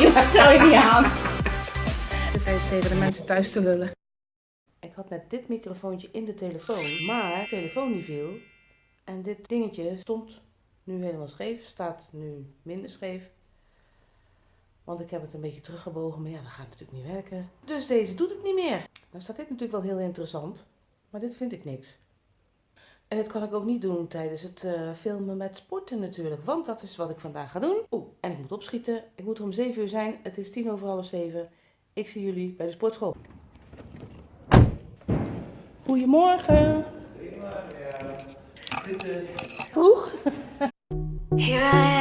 joh, stel je niet aan. Zit even tegen de mensen thuis te lullen. Ik had net dit microfoontje in de telefoon, maar de telefoon die viel. En dit dingetje stond nu helemaal scheef, staat nu minder scheef. Want ik heb het een beetje teruggebogen, maar ja, dat gaat natuurlijk niet werken. Dus deze doet het niet meer. Nou staat dit natuurlijk wel heel interessant, maar dit vind ik niks. En dit kan ik ook niet doen tijdens het eh, filmen met sporten natuurlijk, want dat is wat ik vandaag ga doen. Oeh, en ik moet opschieten. Ik moet er om 7 uur zijn. Het is tien over half 7. Ik zie jullie bij de sportschool. Goedemorgen. Vroeg? Here I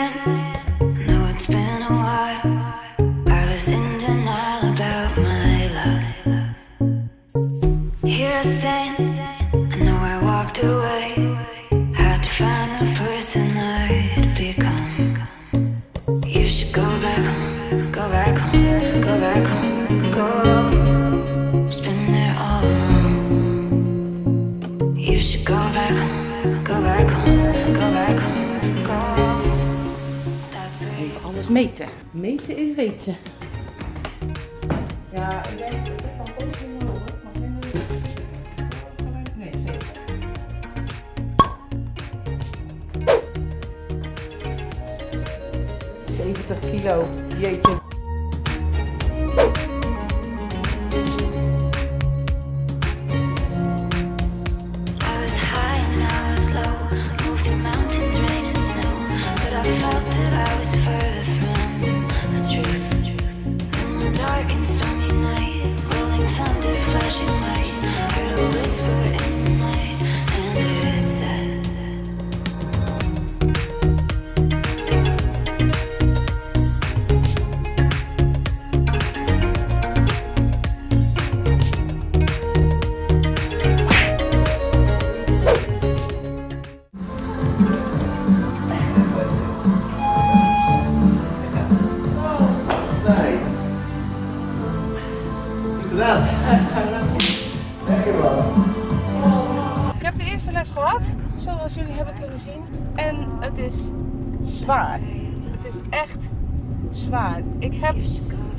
meten. Meten is weten. Ja, ik denk dat ik van positief hoor. Maar Nee, zeker. Zeventig kilo. Jeetje. Ik heb de eerste les gehad, zoals jullie hebben kunnen zien. En het is zwaar. Het is echt zwaar. Ik heb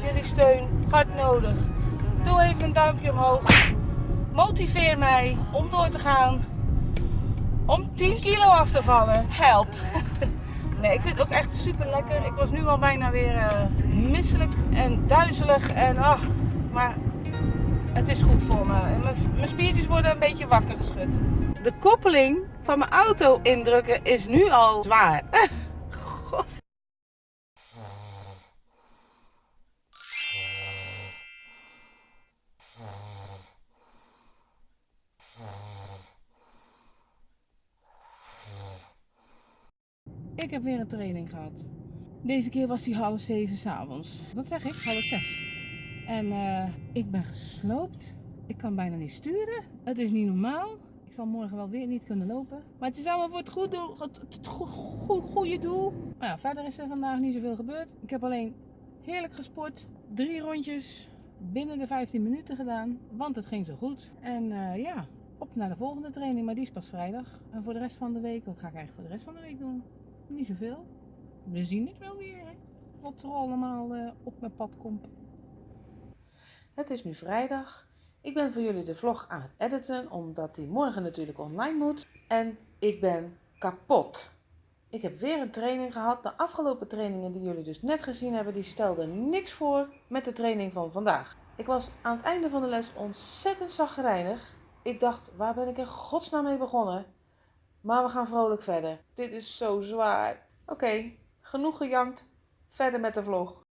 jullie steun hard nodig. Doe even een duimpje omhoog. Motiveer mij om door te gaan. Om 10 kilo af te vallen. Help. Nee, ik vind het ook echt super lekker. Ik was nu al bijna weer eh, misselijk en duizelig. En, ah, maar het is goed voor me. Mijn spiertjes worden een beetje wakker geschud. De koppeling van mijn auto indrukken is nu al zwaar. God. Ik heb weer een training gehad. Deze keer was die half zeven s'avonds. Wat zeg ik? Half zes. En eh, ik ben gesloopt. Ik kan bijna niet sturen. Het is niet normaal. Ik zal morgen wel weer niet kunnen lopen. Maar het is allemaal voor het, goed het, het go- go- goede doel. Nou ja, verder is er vandaag niet zoveel gebeurd. Ik heb alleen heerlijk gesport. Drie rondjes binnen de 15 minuten gedaan. Want het ging zo goed. En eh, ja, op naar de volgende training. Maar die is pas vrijdag. En voor de rest van de week, wat ga ik eigenlijk voor de rest van de week doen? Niet zoveel. We zien het wel weer. Hè? Wat er allemaal eh, op mijn pad komt. Het is nu vrijdag. Ik ben voor jullie de vlog aan het editen, omdat die morgen natuurlijk online moet. En ik ben kapot. Ik heb weer een training gehad. De afgelopen trainingen die jullie dus net gezien hebben, die stelden niks voor met de training van vandaag. Ik was aan het einde van de les ontzettend zagrijnig. Ik dacht, waar ben ik in godsnaam mee begonnen? Maar we gaan vrolijk verder. Dit is zo zwaar. Oké, genoeg gejankt. Verder met de vlog.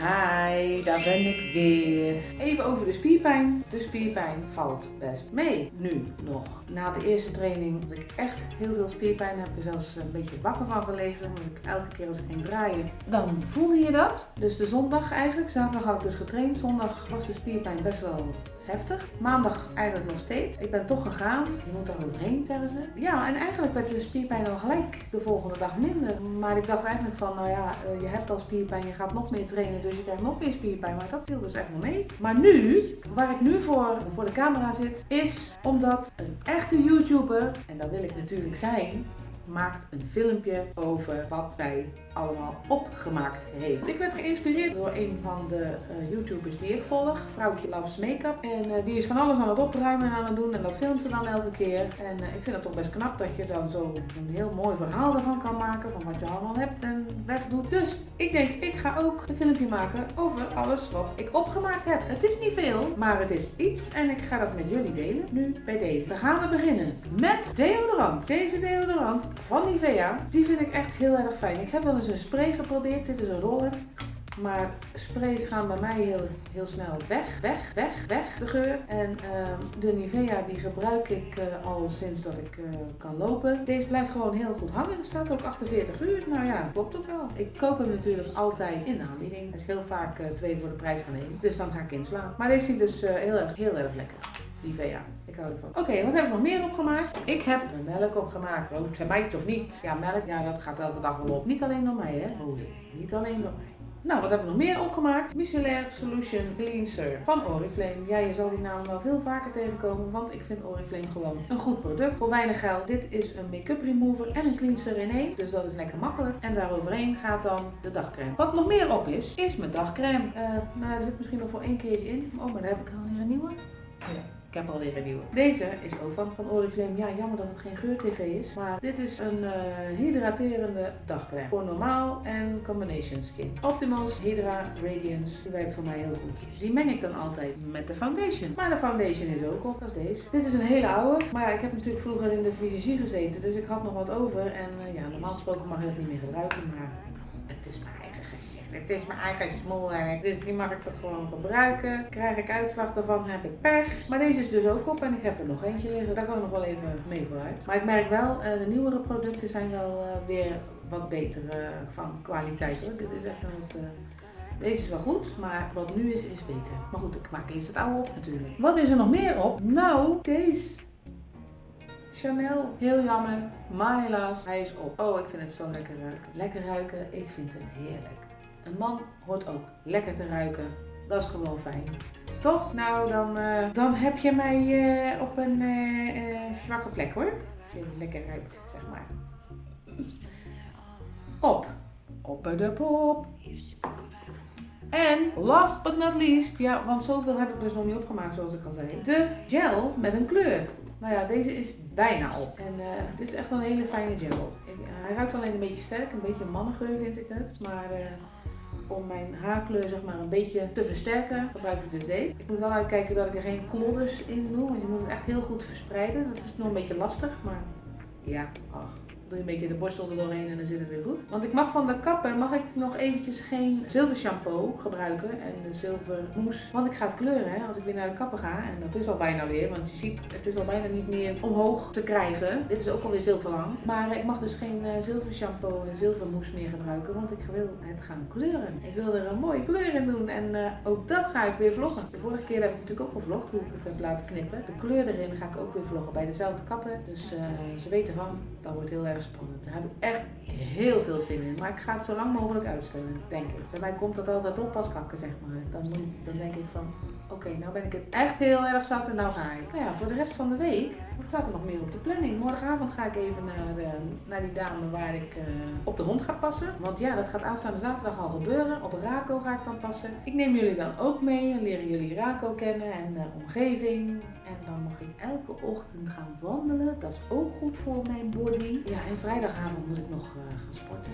Hi, daar ben ik weer. Even over de spierpijn. De spierpijn valt best mee. Nu nog. Na de eerste training had ik echt heel veel spierpijn. Heb ik zelfs een beetje wakker van gelegen. Want ik elke keer als ik ging draaien, dan voelde je dat. Dus de zondag eigenlijk. Zaterdag had ik dus getraind. Zondag was de spierpijn best wel heftig. Maandag eigenlijk nog steeds. Ik ben toch gegaan. Je moet daar overheen, zeggen ze. Ja, en eigenlijk werd de spierpijn al gelijk de volgende dag minder. Maar ik dacht eigenlijk van, nou ja, eh, je hebt al spierpijn, je gaat nog meer trainen, dus je krijgt nog meer spierpijn. Maar dat viel dus echt wel mee. Maar nu, waar ik nu voor, voor de camera zit, is omdat een echte YouTuber, en dat wil ik natuurlijk zijn, maakt een filmpje over wat zij allemaal opgemaakt heeft. Ik werd geïnspireerd door een van de eh, YouTubers die ik volg, Vrouwtje Loves Makeup. En eh, die is van alles aan het opruimen en aan het doen en dat filmt ze dan elke keer. En eh, ik vind het toch best knap dat je dan zo een heel mooi verhaal ervan kan maken van wat je allemaal hebt en wegdoet. Dus ik denk, ik ga ook een filmpje maken over alles wat ik opgemaakt heb. Het is niet veel, maar het is iets en ik ga dat met jullie delen. Nu bij deze. Dan gaan we beginnen met deodorant. Deze deodorant van Nivea, die vind ik echt heel erg fijn. Ik heb wel eens een spray geprobeerd. Dit is een roller. Maar sprays gaan bij mij heel, heel snel weg, weg, weg, weg, de geur. En ehm, de Nivea die gebruik ik eh, al sinds dat ik eh, kan lopen. Deze blijft gewoon heel goed hangen. Er staat ook 48 uur. Nou ja, klopt ook wel. Ik koop hem natuurlijk altijd in de aanbieding. Het is heel vaak eh, twee voor de prijs van één. Dus dan ga ik inslaan. Maar deze vind ik dus heel, erg, heel erg lekker. Nivea. Ik hou ervan. Oké, wat heb ik nog meer opgemaakt? Ik heb melk opgemaakt. Rood meid of niet? Ja, melk, ja, dat gaat elke dag wel op. Niet alleen door mij, hè? Oh, niet alleen door mij. Nou, wat hebben we nog meer opgemaakt? Micellar Solution Cleanser van Oriflame. Ja, je zal die naam wel veel vaker tegenkomen, want ik vind Oriflame gewoon een goed product. Voor weinig geld. Dit is een make-up remover en een cleanser in één. Dus dat is lekker makkelijk. En daaroverheen gaat dan de dagcreme. Wat nog meer op is, is mijn dagcreme. Uh, nou, er zit misschien nog voor één keertje in. Oh, maar daar heb ik alweer een nieuwe. Ja. Ik heb alweer een nieuwe. Deze is ook van, van Oriflame. Ja, jammer dat het geen geur-tv is. Maar dit is een uh, hydraterende dagcreme. Voor normaal en combination skin. Optimals Hydra Radiance. Die werkt voor mij heel goed. Die meng ik dan altijd met de foundation. Maar de foundation is ook op, als deze. Dit is een hele oude. Maar ja, ik heb natuurlijk vroeger in de fysiologie gezeten. Dus ik had nog wat over. En uh, ja, normaal gesproken mag ik het niet meer gebruiken. Maar het is maar het is mijn eigen smoelwerk, dus die mag ik toch gewoon gebruiken. Krijg ik uitslag daarvan, heb ik pech. Maar deze is dus ook op en ik heb er nog eentje liggen. Daar kan ik nog wel even mee vooruit. Maar ik merk wel, uh, de nieuwere producten zijn wel uh, weer wat beter uh, van kwaliteit hoor. Dit is echt een deze is wel goed, maar wat nu is, is beter. Maar goed, ik maak eerst het oude op natuurlijk. Wat is er nog meer op? Nou, deze. Chanel. Heel jammer, maar helaas, hij is op. Oh, ik vind het zo lekker ruiken. Lekker ruiken, ik vind het heerlijk. Een man hoort ook lekker te ruiken. Dat is gewoon fijn. Toch? Nou, dan, uh, dan heb je mij uh, op een uh, zwakke plek hoor. Als je lekker ruikt, zeg maar. Op. Op de pop. En last but not least, ja, want zoveel heb ik dus nog niet opgemaakt zoals ik al zei. De gel met een kleur. Nou ja, deze is bijna op. En uh, dit is echt een hele fijne gel. Ik, hij ruikt alleen een beetje sterk, een beetje mannengeur vind ik het. Maar om mijn haarkleur zeg maar een beetje te versterken, gebruik ik dus deze. Ik moet wel uitkijken dat ik er geen klodders in doe, want je moet het echt heel goed verspreiden. Dat is nog een beetje lastig, maar ja, ach doe je een beetje de borstel er doorheen en dan zit het weer goed. Want ik mag van de kappen mag ik nog eventjes geen zilver shampoo gebruiken en de zilver mousse. Want ik ga het kleuren hè, als ik weer naar de kappen ga. En dat is al bijna weer, want je ziet het is al bijna niet meer omhoog te krijgen. Dit is ook alweer veel te lang. Maar ik mag dus geen uh, zilver shampoo en zilver mousse meer gebruiken, want ik wil het gaan kleuren. Ik wil er een mooie kleur in doen en uh, ook dat ga ik weer vloggen. De vorige keer heb ik natuurlijk ook gevlogd hoe ik het heb laten knippen. De kleur erin ga ik ook weer vloggen bij dezelfde kappen. Dus uh, ze weten van, dat wordt heel erg spannend. Daar heb ik echt heel veel zin in. Maar ik ga het zo lang mogelijk uitstellen, denk ik. Bij mij komt dat altijd op als kakken, zeg maar. Dan, dan denk ik van, oké, okay, nou ben ik het echt heel erg zat en nou ga ik. Nou ja, voor de rest van de week, wat staat er nog meer op de planning? Morgenavond ga ik even naar, de, naar die dame waar ik uh, op de hond ga passen. Want ja, dat gaat aanstaande zaterdag al gebeuren. Op Raco ga ik dan passen. Ik neem jullie dan ook mee en leren jullie Raco kennen en de omgeving. En dan mag ik elke ochtend gaan wandelen. Dat is ook goed voor mijn body. Ja, en vrijdagavond moet ik nog uh, gaan sporten.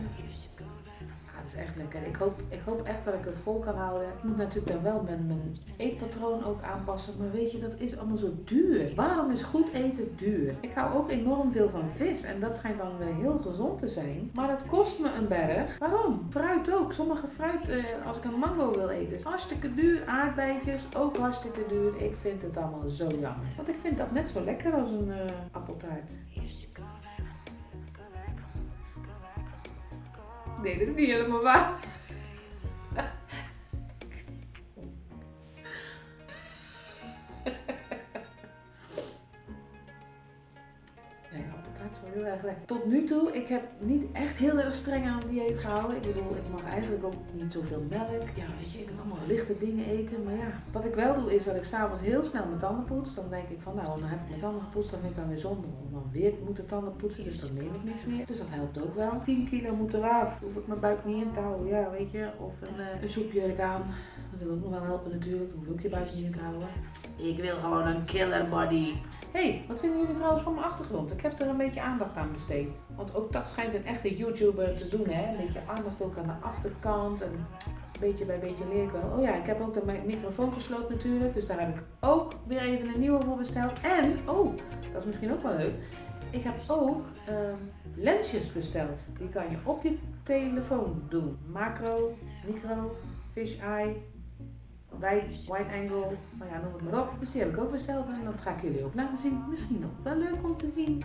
Echt lekker. Ik hoop, ik hoop echt dat ik het vol kan houden. Ik moet natuurlijk dan wel mijn, mijn eetpatroon ook aanpassen. Maar weet je, dat is allemaal zo duur. Waarom is goed eten duur? Ik hou ook enorm veel van vis. En dat schijnt dan heel gezond te zijn. Maar dat kost me een berg. Waarom? Fruit ook. Sommige fruit, eh, als ik een mango wil eten, is hartstikke duur. Aardbeidjes, ook hartstikke duur. Ik vind het allemaal zo jammer. Want ik vind dat net zo lekker als een uh, appeltaart. Nee, dat is niet lekker. Tot nu toe, ik heb niet echt heel erg streng aan het dieet gehouden. Ik bedoel, ik mag eigenlijk ook niet zoveel melk. Ja, weet je, ik wil allemaal lichte dingen eten. Maar ja, wat ik wel doe is dat ik s'avonds heel snel mijn tanden poets. Dan denk ik van, nou, dan heb ik mijn tanden gepoetst. Dan vind ik dan weer zonde om dan weer moeten tanden poetsen. Dus dan neem ik niks meer. Dus dat helpt ook wel. 10 kilo moet eraf. Hoef ik mijn buik niet in te houden. Ja, weet je. Of een, eh, een aan. Dat wil ook nog wel helpen natuurlijk. Hoef ook je buik niet in te houden. Ik wil gewoon een killer body. Hey, wat vinden jullie trouwens van mijn achtergrond? Ik heb er een beetje aandacht aan besteed. Want ook dat schijnt een echte YouTuber te doen, hè? Een beetje aandacht ook aan de achterkant. En beetje bij beetje leer ik wel. Oh ja, ik heb ook de mi- microfoon gesloopt natuurlijk. Dus daar heb ik ook weer even een nieuwe voor besteld. En, oh, dat is misschien ook wel leuk. Ik heb ook ehm, lensjes besteld. Die kan je op je telefoon doen. Macro, micro, fish eye, wide, angle, nou ja, noem het maar op. Dus heb ik ook besteld en dat ga ik jullie ook laten zien. Misschien nog wel leuk om te zien.